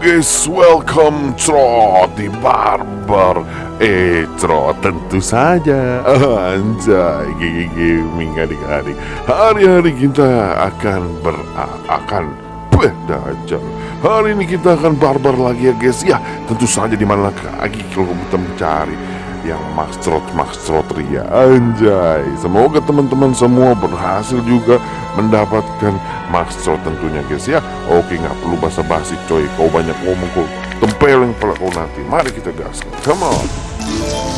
guys, welcome Trot di Barber Eh, Trot tentu saja. Anjay, gigi gaming adik-adik Hari-hari kita akan ber... akan beda Hari ini kita akan barbar lagi ya guys Ya, tentu saja di mana lagi kalau kita mencari yang Maxtrot Ria. Anjay. Semoga teman-teman semua berhasil juga mendapatkan Maxtrot tentunya guys ya. Oke nggak perlu basa-basi coy. Kau banyak ngomong kau tempeleng pala kau nanti. Mari kita gas Come on